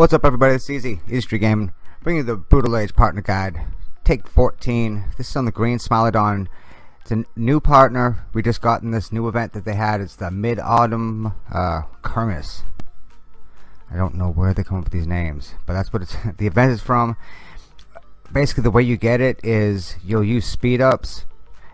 What's up everybody, it's Easy, Street Gaming, bringing you the Brutal Age Partner Guide. Take 14, this is on the green Smilodon. It's a new partner, we just got in this new event that they had, it's the Mid-Autumn uh, Kermis. I don't know where they come up with these names, but that's what it's, the event is from. Basically the way you get it is you'll use speed ups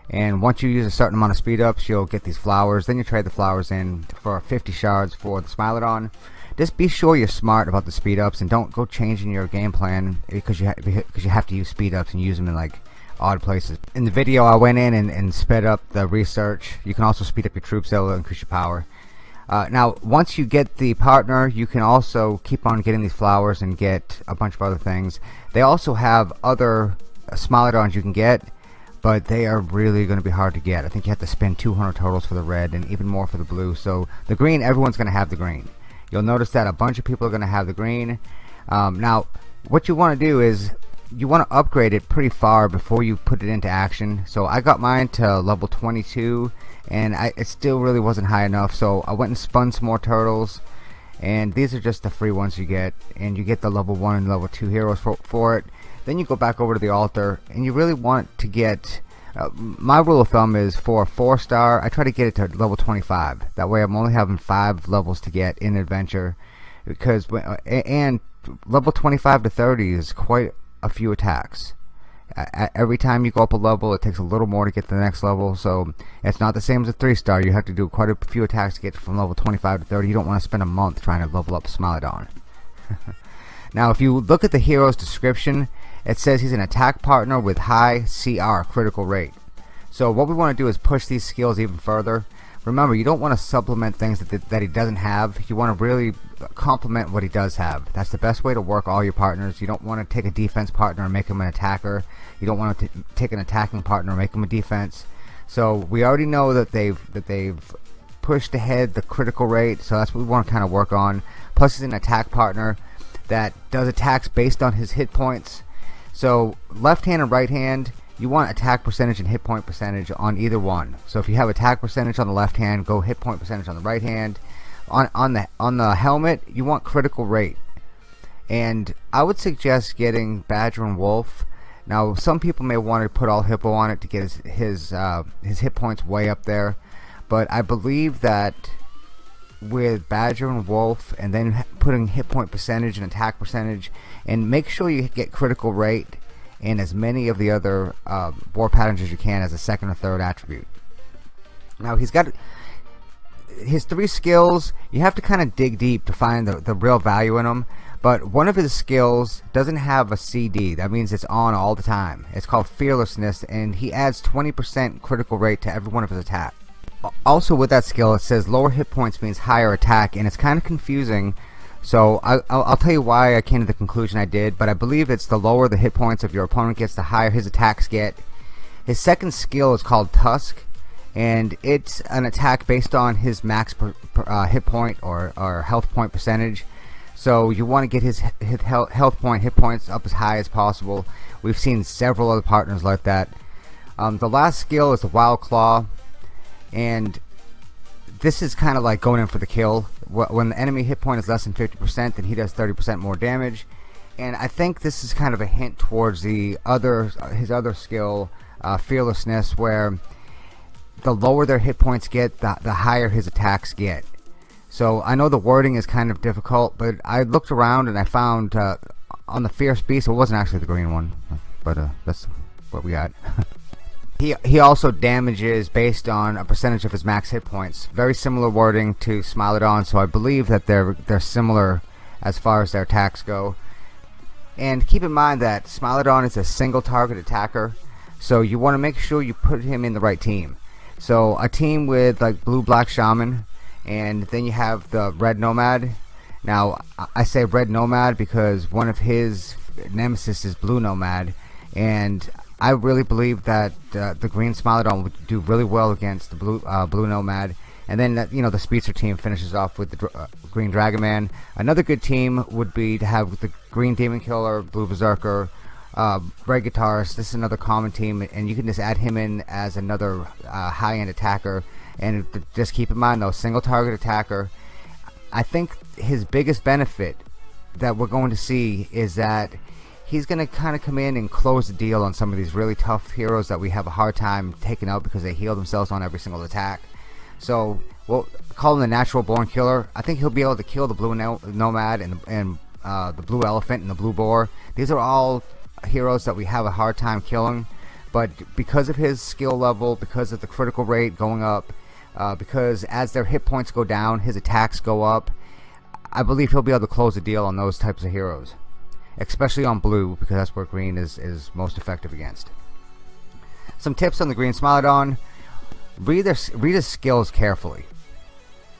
and once you use a certain amount of speed ups you'll get these flowers. Then you trade the flowers in for 50 shards for the Smilodon. Just be sure you're smart about the speed ups and don't go changing your game plan because you because you have to use speed ups and use them in like odd places. In the video I went in and, and sped up the research. You can also speed up your troops. That'll increase your power. Uh, now once you get the partner you can also keep on getting these flowers and get a bunch of other things. They also have other uh, Smilodons you can get but they are really going to be hard to get. I think you have to spend 200 totals for the red and even more for the blue. So the green, everyone's going to have the green. You'll notice that a bunch of people are going to have the green. Um, now, what you want to do is you want to upgrade it pretty far before you put it into action. So I got mine to level 22 and I, it still really wasn't high enough. So I went and spun some more turtles and these are just the free ones you get and you get the level 1 and level 2 heroes for, for it then you go back over to the altar and you really want to get uh, my rule of thumb is for a four star I try to get it to level 25 that way I'm only having five levels to get in adventure because uh, and level 25 to 30 is quite a few attacks. Every time you go up a level it takes a little more to get to the next level so it's not the same as a three star you have to do quite a few attacks to get from level 25 to 30 you don't want to spend a month trying to level up Smilodon. Now if you look at the hero's description it says he's an attack partner with high CR critical rate. So what we want to do is push these skills even further. Remember you don't want to supplement things that, that he doesn't have. You want to really complement what he does have. That's the best way to work all your partners. You don't want to take a defense partner and make him an attacker. You don't want to take an attacking partner and make him a defense. So we already know that they've that they've pushed ahead the critical rate so that's what we want to kind of work on. Plus he's an attack partner that does attacks based on his hit points so left hand and right hand, you want attack percentage and hit point percentage on either one. So if you have attack percentage on the left hand, go hit point percentage on the right hand. On on the on the helmet, you want critical rate. And I would suggest getting Badger and Wolf. Now some people may want to put all hippo on it to get his his uh, his hit points way up there, but I believe that with Badger and Wolf and then putting hit point percentage and attack percentage and make sure you get critical rate and as many of the other uh, war patterns as you can as a second or third attribute. Now he's got his three skills you have to kind of dig deep to find the, the real value in them but one of his skills doesn't have a CD that means it's on all the time. It's called fearlessness and he adds 20% critical rate to every one of his attacks also with that skill it says lower hit points means higher attack and it's kind of confusing. So I, will tell you why I came to the conclusion I did but I believe it's the lower the hit points of your opponent gets the higher his attacks get. His second skill is called Tusk and it's an attack based on his max per, per, uh, hit point or, or health point percentage. So you want to get his, his health point hit points up as high as possible. We've seen several other partners like that. Um, the last skill is the Wild Claw and this is kind of like going in for the kill. When the enemy hit point is less than 50% then he does 30% more damage. And I think this is kind of a hint towards the other his other skill uh, fearlessness where the lower their hit points get the, the higher his attacks get. So I know the wording is kind of difficult but I looked around and I found uh, on the fierce beast it wasn't actually the green one but uh, that's what we got He, he also damages based on a percentage of his max hit points. Very similar wording to Smilodon, so I believe that they're they're similar as far as their attacks go. And keep in mind that Smilodon is a single target attacker, so you want to make sure you put him in the right team. So a team with like blue black shaman, and then you have the red nomad. Now I say red nomad because one of his nemesis is blue nomad, and I really believe that uh, the green Smilodon would do really well against the blue uh, blue Nomad. And then that, you know the Speedster team finishes off with the uh, green Dragon Man. Another good team would be to have the green Demon Killer blue Berserker uh, Red Guitarist. This is another common team and you can just add him in as another uh, high-end attacker. And just keep in mind though single target attacker I think his biggest benefit that we're going to see is that he's going to kind of come in and close the deal on some of these really tough heroes that we have a hard time taking out because they heal themselves on every single attack. So we'll call him the natural born killer. I think he'll be able to kill the blue nomad and, and uh, the blue elephant and the blue boar. These are all heroes that we have a hard time killing. But because of his skill level, because of the critical rate going up, uh, because as their hit points go down, his attacks go up, I believe he'll be able to close the deal on those types of heroes especially on blue because that's where green is, is most effective against. Some tips on the green Smilodon. Read, their, read his skills carefully.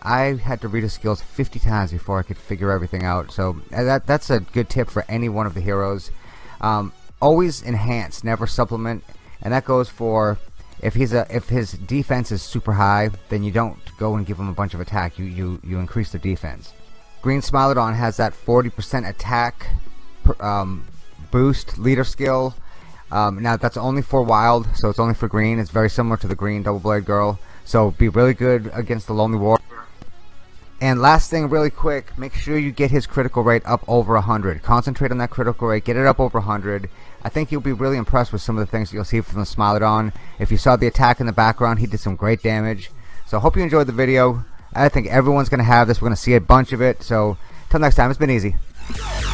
I had to read his skills 50 times before I could figure everything out. So uh, that that's a good tip for any one of the heroes. Um, always enhance, never supplement, and that goes for if he's a if his defense is super high, then you don't go and give him a bunch of attack. You you you increase the defense. Green Smilodon has that 40% attack um, boost leader skill. Um, now that's only for wild, so it's only for green. It's very similar to the green double blade girl. So be really good against the lonely warrior. And last thing, really quick, make sure you get his critical rate up over 100. Concentrate on that critical rate, get it up over 100. I think you'll be really impressed with some of the things you'll see from the Smilodon. If you saw the attack in the background, he did some great damage. So I hope you enjoyed the video. I think everyone's going to have this. We're going to see a bunch of it. So until next time, it's been easy. Yeah.